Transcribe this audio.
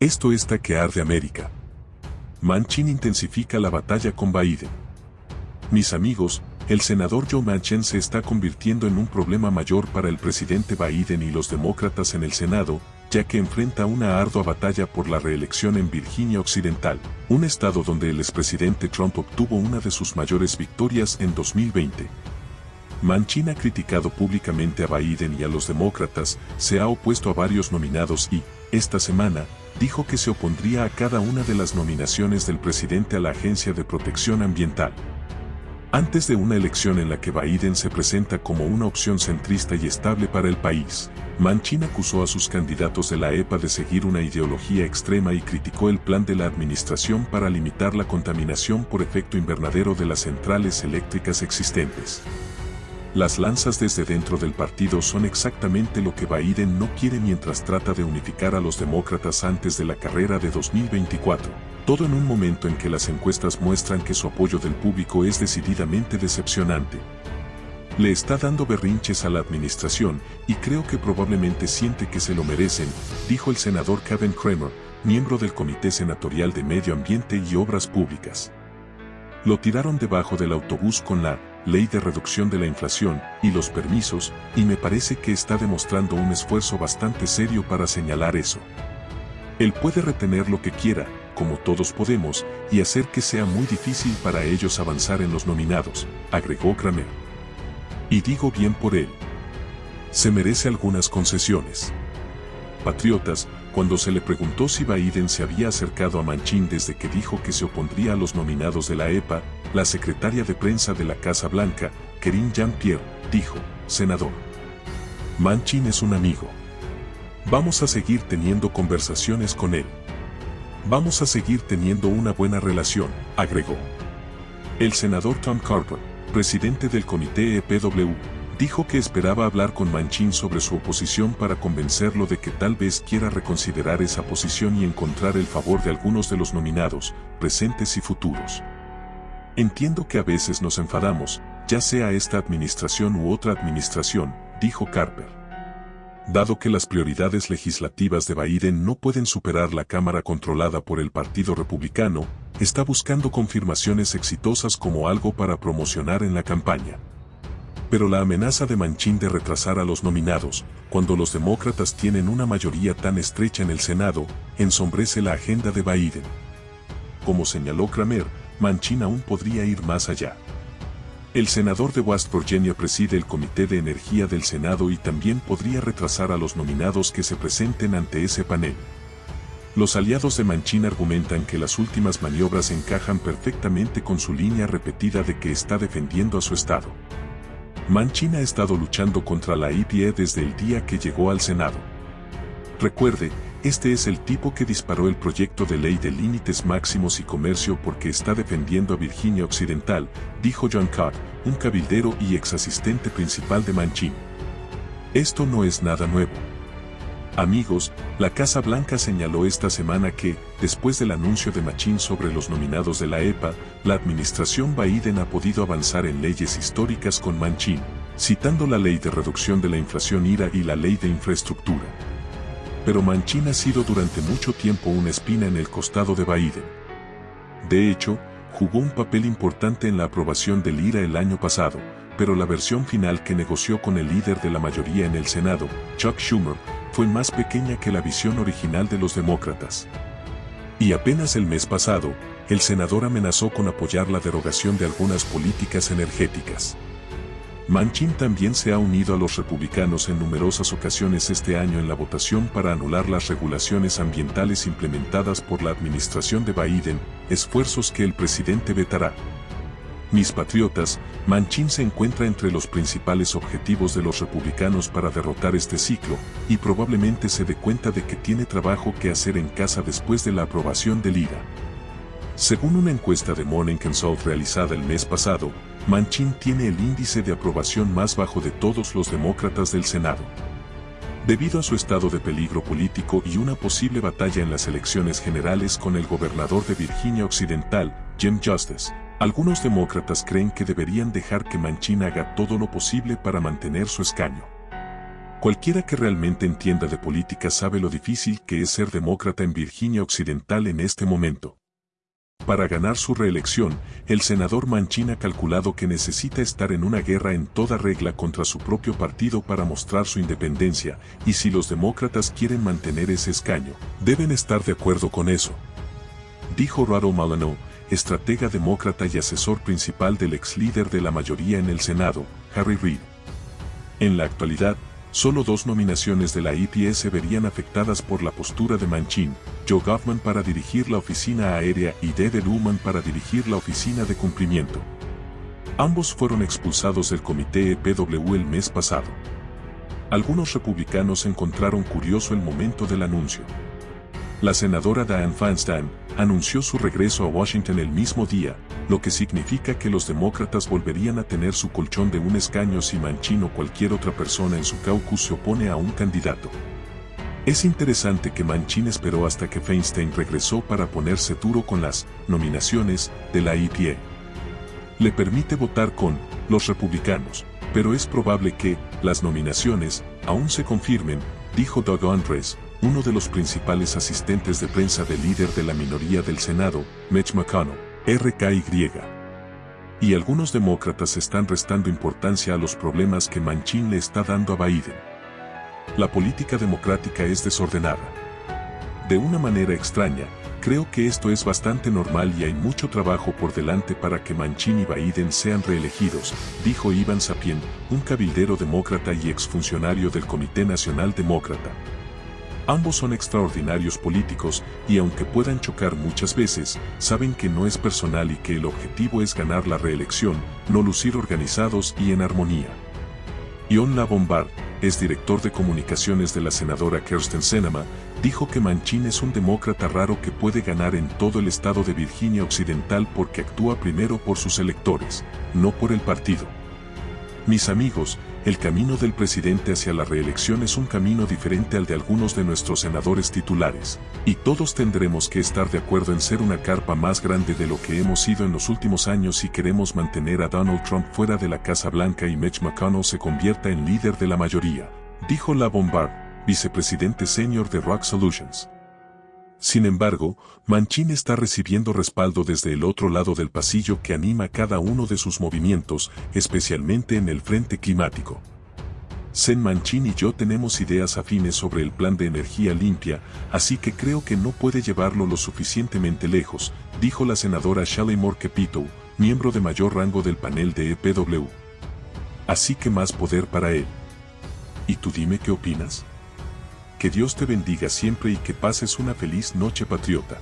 Esto está que arde América. Manchin intensifica la batalla con Biden. Mis amigos, el senador Joe Manchin se está convirtiendo en un problema mayor para el presidente Biden y los demócratas en el Senado, ya que enfrenta una ardua batalla por la reelección en Virginia Occidental, un estado donde el expresidente Trump obtuvo una de sus mayores victorias en 2020. Manchin ha criticado públicamente a Biden y a los demócratas, se ha opuesto a varios nominados y, esta semana, dijo que se opondría a cada una de las nominaciones del presidente a la Agencia de Protección Ambiental. Antes de una elección en la que Biden se presenta como una opción centrista y estable para el país, Manchin acusó a sus candidatos de la EPA de seguir una ideología extrema y criticó el plan de la administración para limitar la contaminación por efecto invernadero de las centrales eléctricas existentes. Las lanzas desde dentro del partido son exactamente lo que Biden no quiere mientras trata de unificar a los demócratas antes de la carrera de 2024, todo en un momento en que las encuestas muestran que su apoyo del público es decididamente decepcionante. Le está dando berrinches a la administración y creo que probablemente siente que se lo merecen, dijo el senador Kevin Kramer, miembro del Comité Senatorial de Medio Ambiente y Obras Públicas. Lo tiraron debajo del autobús con la ley de reducción de la inflación y los permisos, y me parece que está demostrando un esfuerzo bastante serio para señalar eso. Él puede retener lo que quiera, como todos podemos, y hacer que sea muy difícil para ellos avanzar en los nominados, agregó Kramer. Y digo bien por él. Se merece algunas concesiones. Patriotas, cuando se le preguntó si Biden se había acercado a Manchin desde que dijo que se opondría a los nominados de la EPA, la secretaria de prensa de la Casa Blanca, Kerin Jean-Pierre, dijo, Senador. Manchin es un amigo. Vamos a seguir teniendo conversaciones con él. Vamos a seguir teniendo una buena relación, agregó. El senador Tom Carper, presidente del comité EPW, dijo que esperaba hablar con Manchin sobre su oposición para convencerlo de que tal vez quiera reconsiderar esa posición y encontrar el favor de algunos de los nominados, presentes y futuros. Entiendo que a veces nos enfadamos, ya sea esta administración u otra administración, dijo Carper. Dado que las prioridades legislativas de Biden no pueden superar la Cámara controlada por el Partido Republicano, está buscando confirmaciones exitosas como algo para promocionar en la campaña. Pero la amenaza de Manchin de retrasar a los nominados, cuando los demócratas tienen una mayoría tan estrecha en el Senado, ensombrece la agenda de Biden. Como señaló Kramer, Manchin aún podría ir más allá. El senador de West Virginia preside el Comité de Energía del Senado y también podría retrasar a los nominados que se presenten ante ese panel. Los aliados de Manchin argumentan que las últimas maniobras encajan perfectamente con su línea repetida de que está defendiendo a su Estado. Manchin ha estado luchando contra la EPA desde el día que llegó al Senado. Recuerde, este es el tipo que disparó el proyecto de ley de límites máximos y comercio porque está defendiendo a Virginia Occidental, dijo John Cobb, un cabildero y ex asistente principal de Manchin. Esto no es nada nuevo. Amigos, la Casa Blanca señaló esta semana que, después del anuncio de Manchin sobre los nominados de la EPA, la administración Biden ha podido avanzar en leyes históricas con Manchin, citando la ley de reducción de la inflación IRA y la ley de infraestructura pero Manchin ha sido durante mucho tiempo una espina en el costado de Biden. De hecho, jugó un papel importante en la aprobación del IRA el año pasado, pero la versión final que negoció con el líder de la mayoría en el Senado, Chuck Schumer, fue más pequeña que la visión original de los demócratas. Y apenas el mes pasado, el senador amenazó con apoyar la derogación de algunas políticas energéticas. Manchin también se ha unido a los republicanos en numerosas ocasiones este año en la votación para anular las regulaciones ambientales implementadas por la administración de Biden, esfuerzos que el presidente vetará. Mis patriotas, Manchin se encuentra entre los principales objetivos de los republicanos para derrotar este ciclo, y probablemente se dé cuenta de que tiene trabajo que hacer en casa después de la aprobación del IRA. Según una encuesta de Morning Consult realizada el mes pasado, Manchin tiene el índice de aprobación más bajo de todos los demócratas del Senado. Debido a su estado de peligro político y una posible batalla en las elecciones generales con el gobernador de Virginia Occidental, Jim Justice, algunos demócratas creen que deberían dejar que Manchin haga todo lo posible para mantener su escaño. Cualquiera que realmente entienda de política sabe lo difícil que es ser demócrata en Virginia Occidental en este momento. Para ganar su reelección, el senador Manchin ha calculado que necesita estar en una guerra en toda regla contra su propio partido para mostrar su independencia, y si los demócratas quieren mantener ese escaño, deben estar de acuerdo con eso. Dijo Rado Malano, estratega demócrata y asesor principal del ex líder de la mayoría en el Senado, Harry Reid. En la actualidad, Solo dos nominaciones de la EPA se verían afectadas por la postura de Manchin, Joe Goffman para dirigir la oficina aérea y David Ullman para dirigir la oficina de cumplimiento. Ambos fueron expulsados del comité EPW el mes pasado. Algunos republicanos encontraron curioso el momento del anuncio. La senadora Dianne Feinstein anunció su regreso a Washington el mismo día, lo que significa que los demócratas volverían a tener su colchón de un escaño si Manchin o cualquier otra persona en su caucus se opone a un candidato. Es interesante que Manchin esperó hasta que Feinstein regresó para ponerse duro con las nominaciones de la EPA. Le permite votar con los republicanos, pero es probable que las nominaciones aún se confirmen, dijo Doug Andres, uno de los principales asistentes de prensa del líder de la minoría del Senado, Mitch McConnell, RKY. Y algunos demócratas están restando importancia a los problemas que Manchin le está dando a Biden. La política democrática es desordenada. De una manera extraña, creo que esto es bastante normal y hay mucho trabajo por delante para que Manchin y Biden sean reelegidos, dijo Ivan Sapien, un cabildero demócrata y exfuncionario del Comité Nacional Demócrata. Ambos son extraordinarios políticos y aunque puedan chocar muchas veces, saben que no es personal y que el objetivo es ganar la reelección, no lucir organizados y en armonía. Ion Bombard, es director de comunicaciones de la senadora Kirsten Sinema, dijo que Manchin es un demócrata raro que puede ganar en todo el estado de Virginia Occidental porque actúa primero por sus electores, no por el partido. Mis amigos, el camino del presidente hacia la reelección es un camino diferente al de algunos de nuestros senadores titulares, y todos tendremos que estar de acuerdo en ser una carpa más grande de lo que hemos sido en los últimos años si queremos mantener a Donald Trump fuera de la Casa Blanca y Mitch McConnell se convierta en líder de la mayoría, dijo La Bombard, vicepresidente senior de Rock Solutions. Sin embargo, Manchin está recibiendo respaldo desde el otro lado del pasillo que anima cada uno de sus movimientos, especialmente en el frente climático. Sen Manchin y yo tenemos ideas afines sobre el plan de energía limpia, así que creo que no puede llevarlo lo suficientemente lejos, dijo la senadora Shelley Moore miembro de mayor rango del panel de EPW. Así que más poder para él. ¿Y tú dime qué opinas? Que Dios te bendiga siempre y que pases una feliz noche patriota.